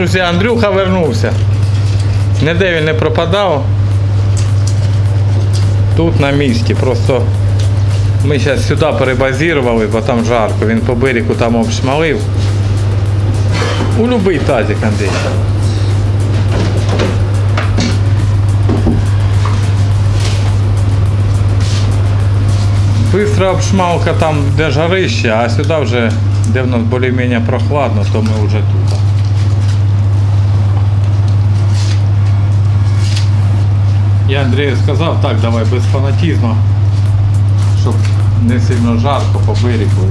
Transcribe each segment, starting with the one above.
Друзі, Андрюха вернувся. Ніде він не пропадав. Тут на місці. Просто ми зараз сюди перебазірували, бо там жарко. Він по берегу там обшмалив. У любий тазик, Андрій. Быстро обшмалка там, де жарище, а сюди вже, де в нас більш-менш прохладно, то ми вже тут. Я Андрію сказав, так, давай без фанатізму, щоб не сильно жарко по берегу.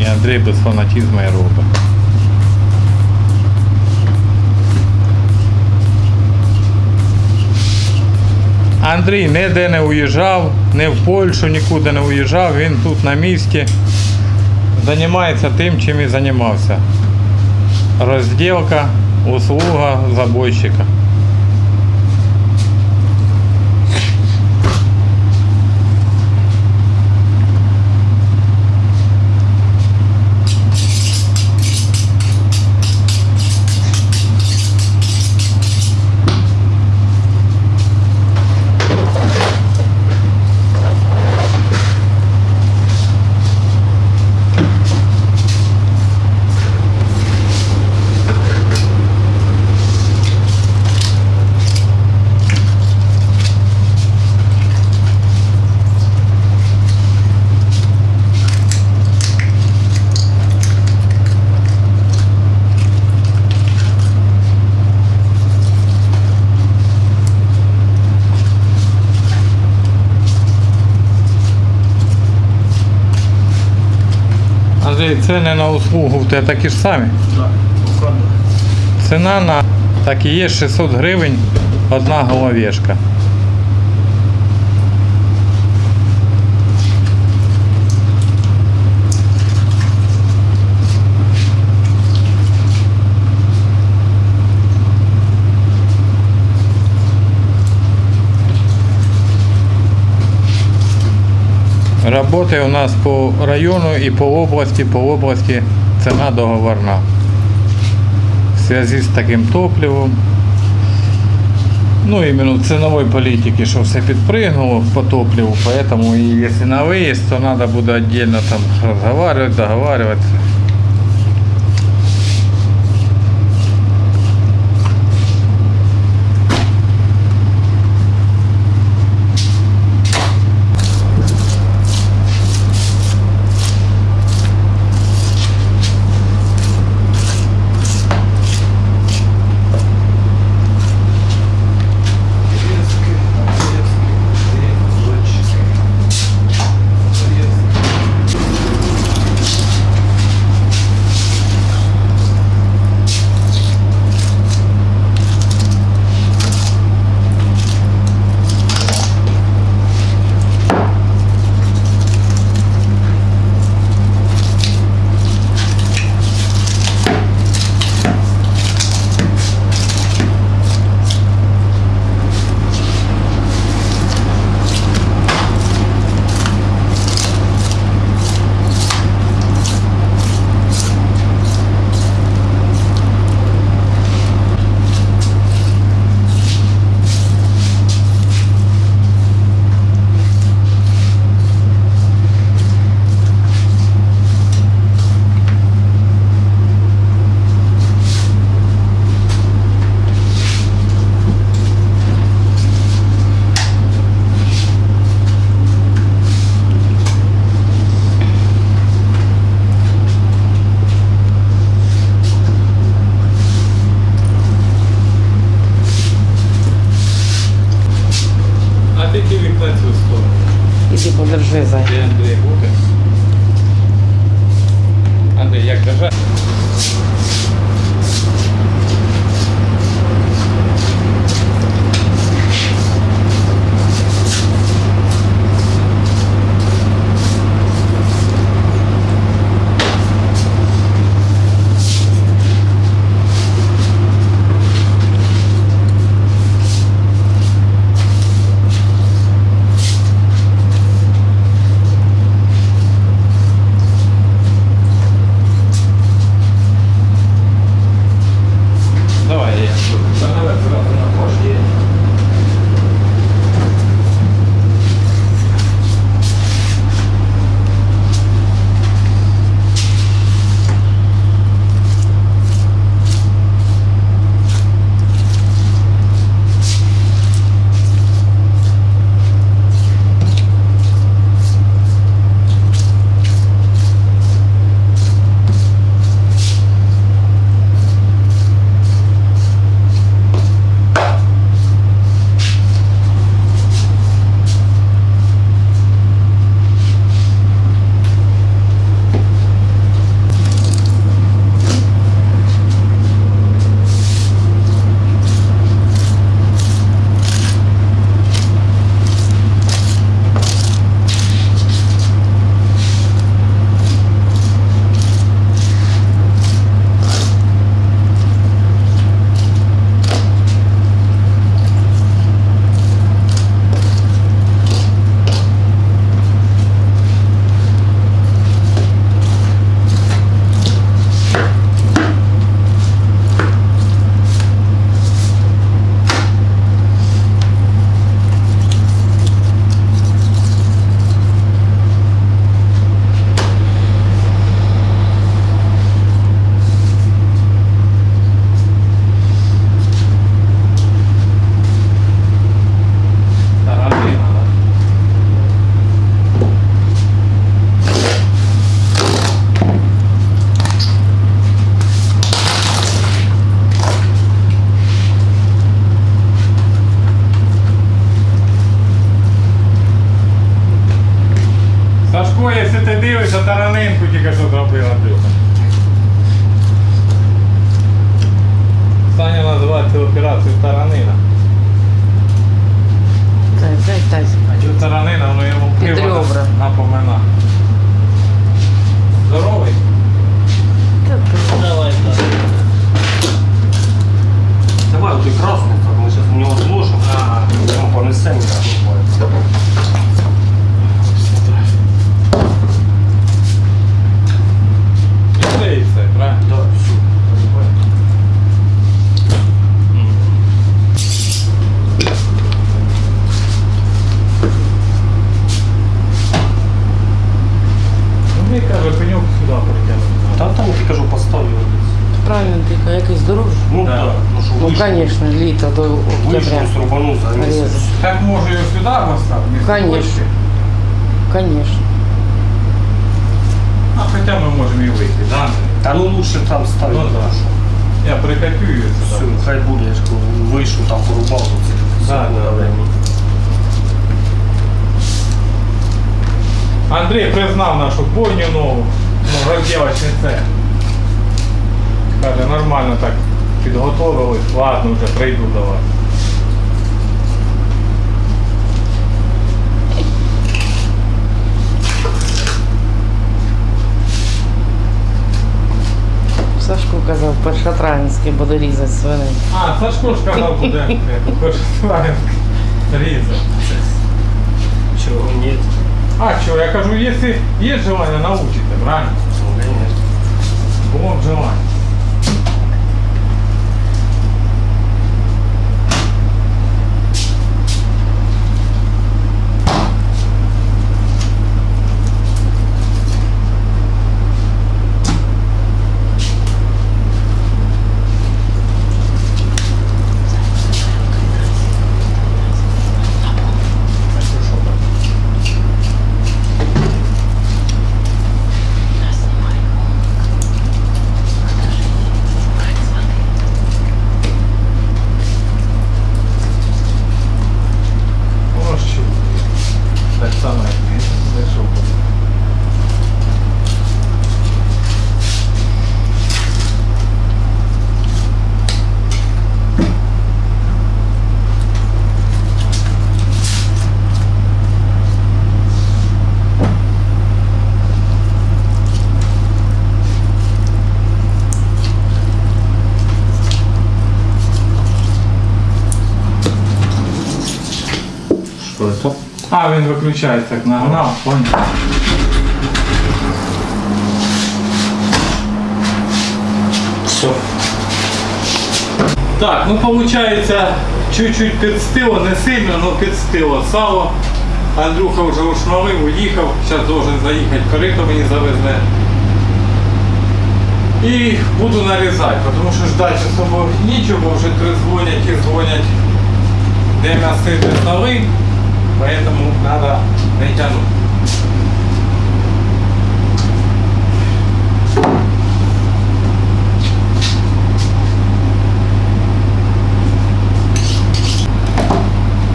І, Андрій без фанатізму і робить. Андрій ніде не уїжджав, не в Польщу, нікуди не уїжджав, він тут на місці. Займається тим, чим і займався. Розділка, услуга забойщика. Андрій, ціни на услугу в такі ж самі. Ціна на так і є 600 гривень одна головешка. Работы у нас по району и по области, по области цена договорна. В связи с таким топливом. Ну, именно в ценовой политике, что все подпрыгнуло по топливу, поэтому и если на выезд, то надо будет отдельно там разговаривать, договариваться. Да. так, ну що Ну, вийшов, звісно, літо до октября. вийшов, срубанув за місяць. Резать. Так може його сюди поставити? вместо Конечно. почки? Конечно. А хоча ми можемо і вийти, да? Андрій? Та ну лучше там ставити. Ну да. Я прикопію її Все, сюди. хай буде, я ж кажу, вийшов, там порубав, то це Да, секунда да. времени. Андрій признав нашу бойню нову, ну, розділочний цех. Каже, нормально так підготовились, ладно, вже прийду до вас. Сашко казав, першотравенський буде різати свиней. А, Сашко ж казав, буде першославянський різати. Чого ні? А що, я кажу, якщо є желання, научите, правильно? Ну, конечно. Було б желання. О, що. Так само, як він знайшов. Що це? А, він виключається, так нагнав, понял. Все. Так, ну получается, чуть-чуть підстило, не сильно, но підстило сало. Андрюха вже ушмалив, уїхав, зараз должен заїхати, корито мені завезе. І буду нарізати, тому що ждати особо нічого, бо вже три дзвонять і дзвонять, де м'ясити столи, поэтому не тягнути.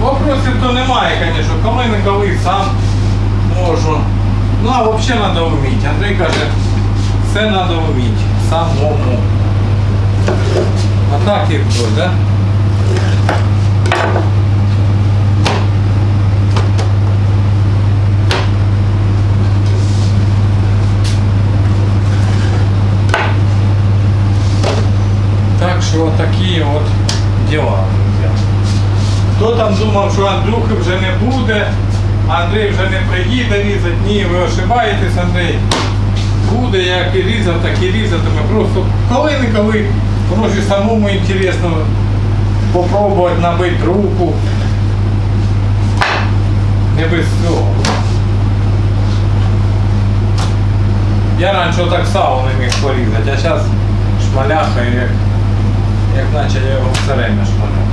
Вопросів то немає, звісно, коли не коли сам можу. Ну а взагалі треба вміти. Андрій каже, все треба вміти. Самому. А так і хтось, да? Що такі от діла, друзі. Хто там думав, що Андрюхи вже не буде, Андрій вже не приїде різати. Ні, ви ошибаєтесь, Андрій. Буде, як і різав, так і різатиме. Просто коли-неколи, може самому інтересно попробувати набити руку. Не без цього. Я раніше так сало не міг порізати, а зараз шмаляха, як, як наче я його все время шмаляв.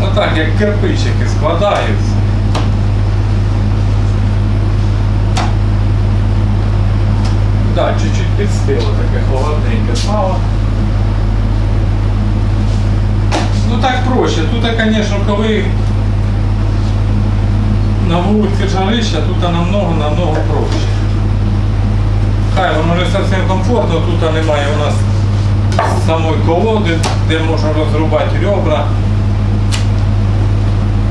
Ну так, як кирпичики складаються. Так, чуть-чуть підстило таке холодненьке сало. Ну так проще. Тут, звісно, коли на вулиці жарища, тут намного-намного проще. Хай воно не зовсім комфортно, тут немає у нас самої колоди, де можна розрубати ребра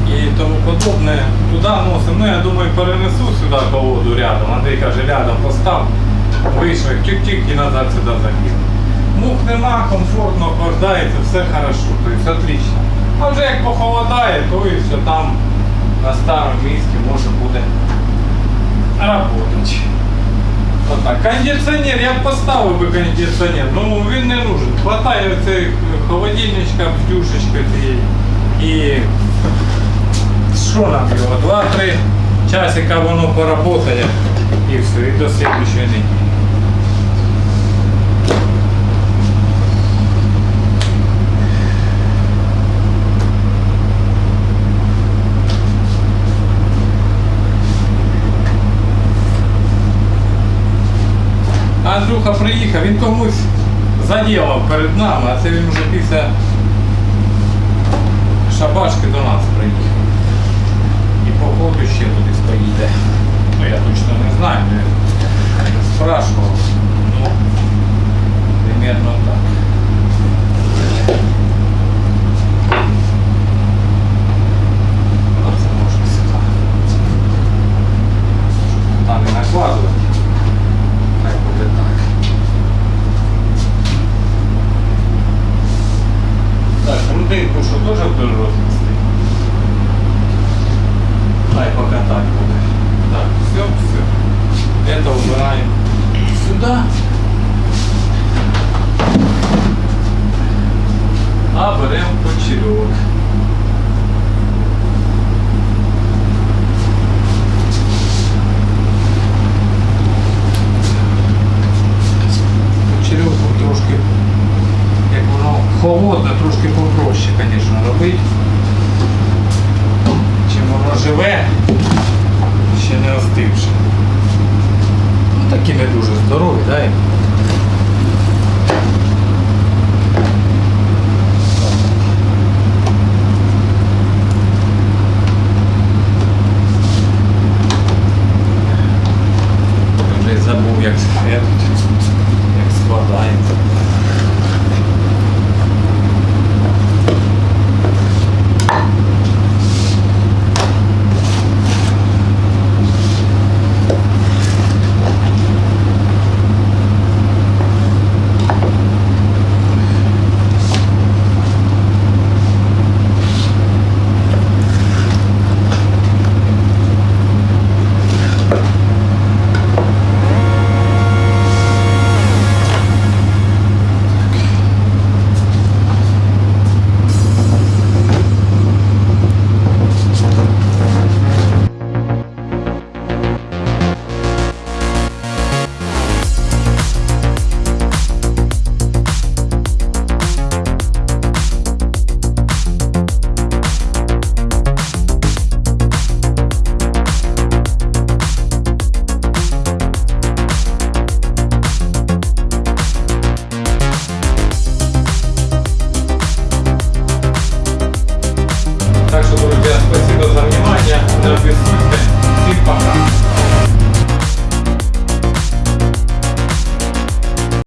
і тому подобне. Туди носимо. Ну я думаю, перенесу сюди колоду рядом. Андрій каже, рядом постав, вийшов, тік-тік і назад сюди закинув. Мух нема, комфортно, охлаждається, все хорошо, тобто отлично. А вже як похолодає, то і все там на старому місці може буде работать. Отак. Кондиціонер, я б поставив би кондиціонер, ну він не нужен. Хватає цей холодильничка, бдюшечка цієї. І що нам його? Два-три часика воно поработає і все, і до слідчої неділі. Андрюха приїхав, він комусь заділав перед нами, а це він вже після шабашки до нас приїхав. І походу ще кудись поїде. Ну я точно не знаю, не спрашував. Ну, примерно так. Сюди. Там і накладувати. Хай буде так. Так, грудинку що теж будеш рознести? Хай пока так буде. Так, все, все. Это убираем сюда. А берем почерек. Почерьовку трошки, як воно холодне, трошки попроще, звісно, робити. Чим воно живе, ще не остивши. Такі не дуже здорові, да? і?